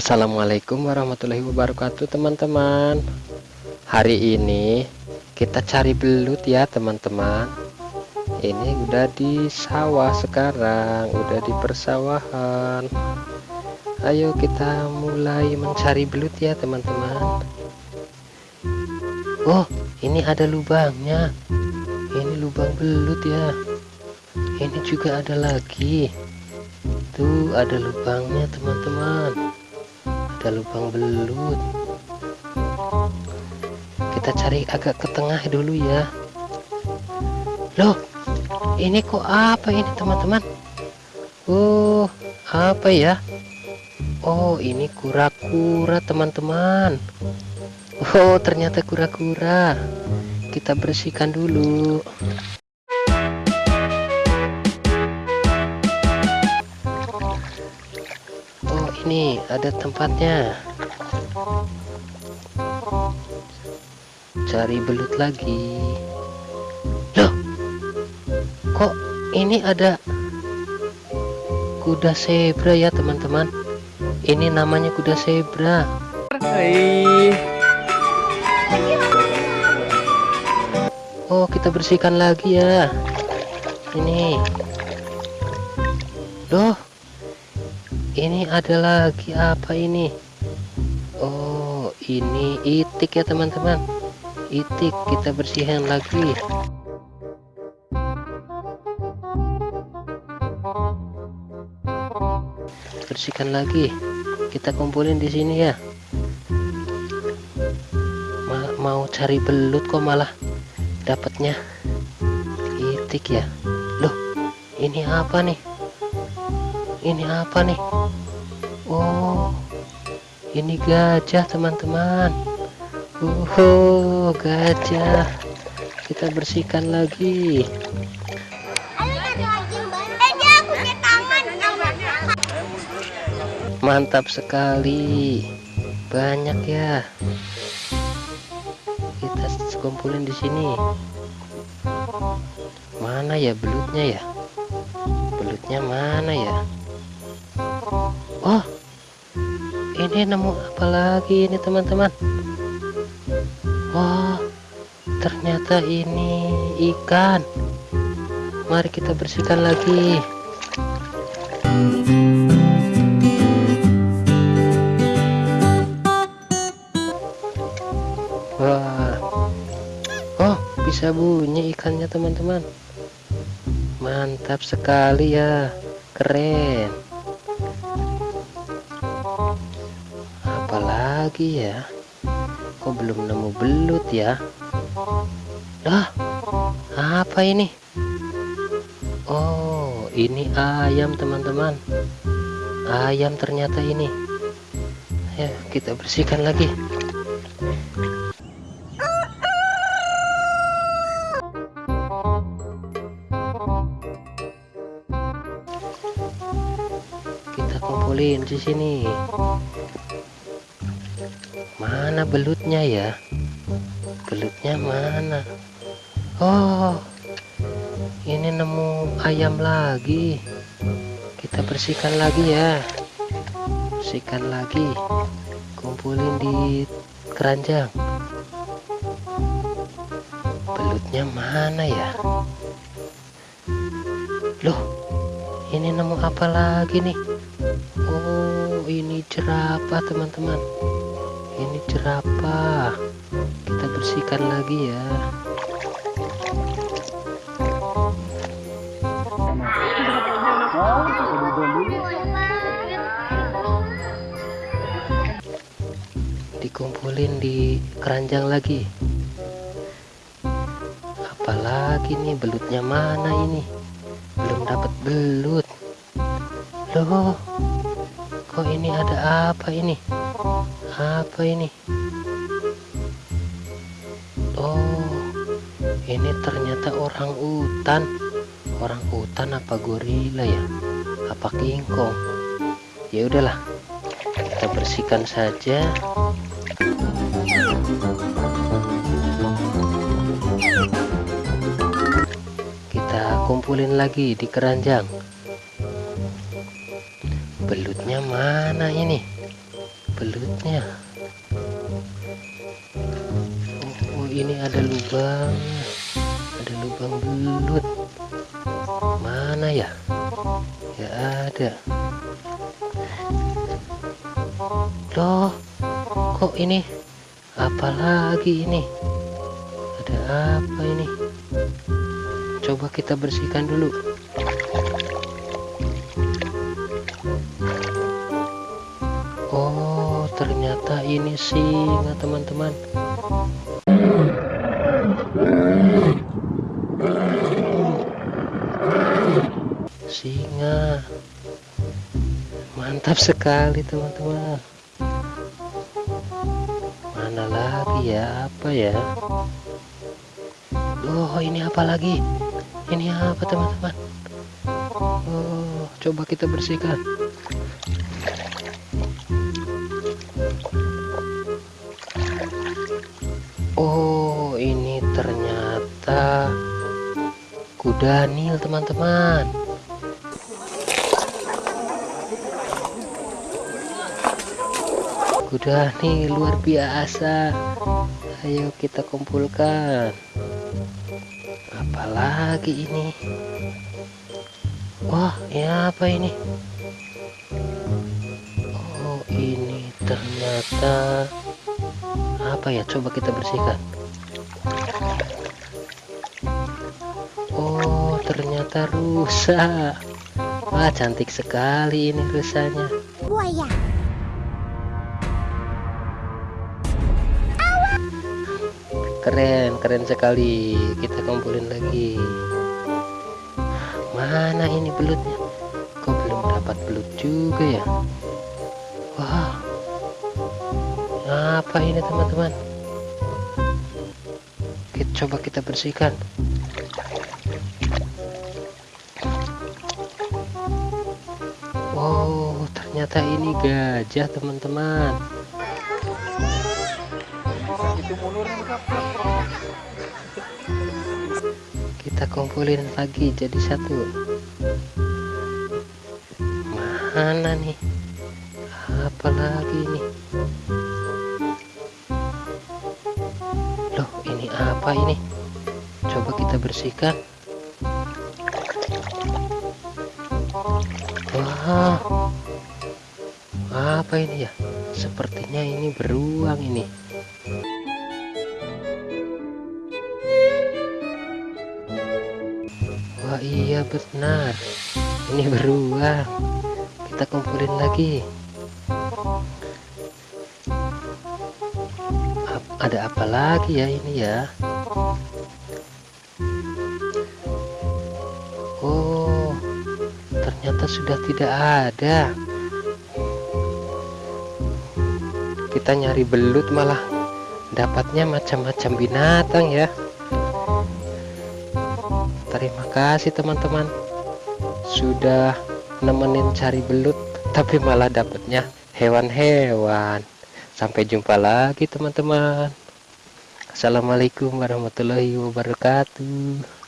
Assalamualaikum warahmatullahi wabarakatuh teman-teman. Hari ini kita cari belut ya teman-teman. Ini udah di sawah sekarang Udah di persawahan. Ayo kita mulai mencari belut ya teman-teman. Oh ini ada lubangnya. Ini lubang belut ya. Ini juga ada lagi. Tuh ada lubangnya teman-teman ada lubang belut. Kita cari agak ke tengah dulu ya. Loh ini kok apa ini teman-teman? Oh apa ya? Oh ini kura-kura teman-teman. Oh ternyata kura-kura. Kita bersihkan dulu ini ada tempatnya. Cari belut lagi. Loh kok ini ada kuda zebra ya teman-teman? Ini namanya kuda zebra. Hai. Oh kita bersihkan lagi ya. Ini. Loh ini ada lagi apa ini? Oh ini itik ya teman-teman. Itik kita bersihkan lagi. Bersihkan lagi. Kita kumpulin di sini ya. Ma mau cari belut kok malah dapatnya itik ya. Loh ini apa nih ini apa nih? Oh ini gajah teman-teman. Oh gajah. Kita bersihkan lagi. Mantap sekali. Banyak ya. Kita kumpulin di sini. Mana ya belutnya ya? Belutnya mana ya Oh ini nemu apa lagi ini teman-teman? Oh ternyata ini ikan. Mari kita bersihkan lagi. Wah. Oh bisa bunyi ikannya teman-teman. Mantap sekali ya. Keren apalagi ya? Kok belum nemu belut ya? Lah apa ini? Oh ini ayam teman-teman. Ayam ternyata ini. Ya kita bersihkan lagi. Kita kumpulin di sini mana belutnya ya? Belutnya mana? Oh ini nemu ayam lagi. Kita bersihkan lagi ya. Bersihkan lagi. Kumpulin di keranjang. Belutnya mana ya? Loh ini nemu apa lagi nih? Oh ini jerapah teman-teman ini jerapah. Kita bersihkan lagi ya. Dikumpulin di keranjang lagi. Apalagi nih belutnya mana ini? Belum dapat belut. Loh kok ini ada apa ini apa ini? Oh ini ternyata orang hutan. Orang hutan apa gorila ya? Apa kingkong? Ya udahlah kita bersihkan saja. Kita kumpulin lagi di keranjang. Belutnya mana ini belutnya. Oh, oh ini ada lubang. Ada lubang belut. Mana ya? Ya ada. Loh kok ini? Apalagi ini? Ada apa ini? Coba kita bersihkan dulu ternyata ini singa teman-teman. Singa. Mantap sekali teman-teman. Mana lagi ya? Apa ya? Oh ini apa lagi? Ini apa teman-teman? Oh coba kita bersihkan kuda nil teman-teman. Kuda nih luar biasa. Ayo kita kumpulkan. Apalagi ini? Wah ya apa ini? Oh ini ternyata apa ya? Coba kita bersihkan ternyata rusa. Wah cantik sekali ini rusanya. Buaya keren keren sekali. Kita kumpulin lagi. Mana ini belutnya? Kok belum dapat belut juga ya? Wah. Apa ini teman-teman? Kita coba kita bersihkan wow ternyata ini gajah teman-teman. Kita kumpulin lagi jadi satu. Mana nih? Apa lagi nih? Loh ini apa ini? Coba kita bersihkan wah apa ini ya? Sepertinya ini beruang ini. Wah iya benar. Ini beruang. Kita kumpulin lagi. Ada apa lagi ya ini ya sudah tidak ada. Kita nyari belut malah Dapatnya macam-macam binatang ya. Terima kasih teman-teman. Sudah nemenin cari belut Tapi malah dapatnya hewan-hewan. Sampai jumpa lagi teman-teman. Assalamualaikum warahmatullahi wabarakatuh